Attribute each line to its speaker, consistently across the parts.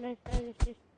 Speaker 1: 没事没事。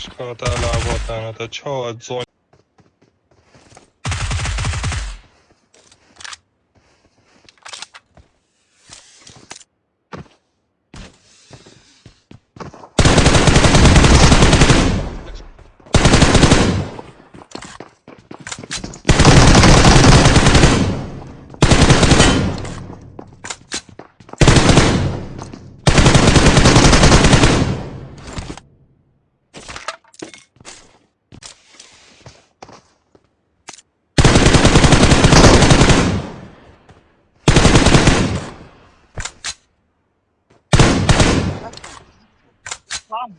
Speaker 1: Сашка, да, да, вот там, это чё, зон. Không.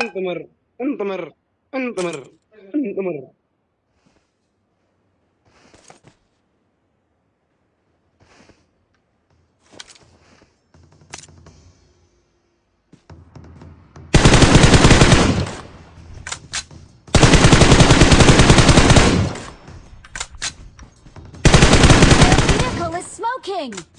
Speaker 2: انطمر انطمر انطمر انطمر
Speaker 3: smoking!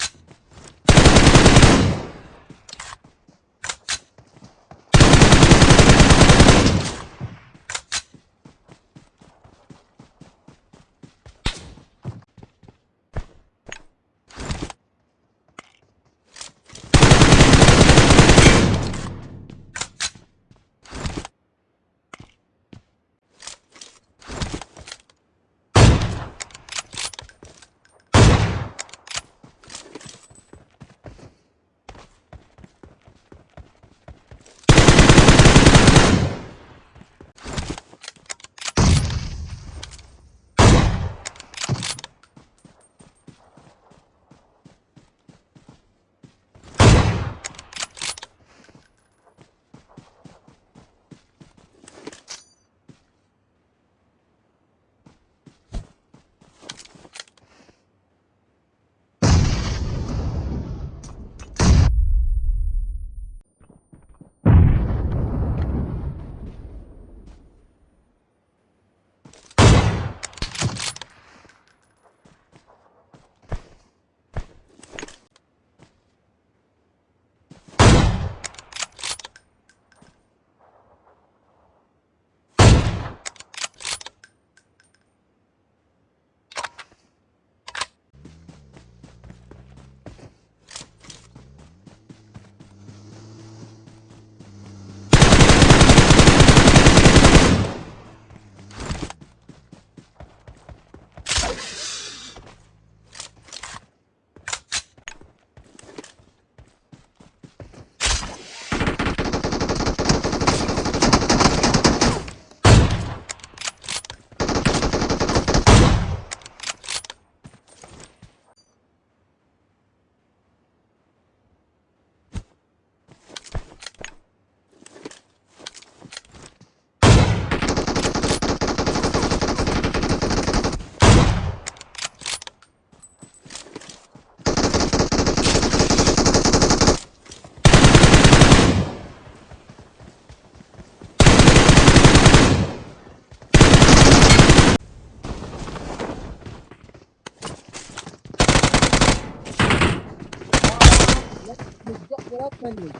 Speaker 3: bırakmayın.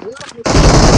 Speaker 3: Bırakmayın.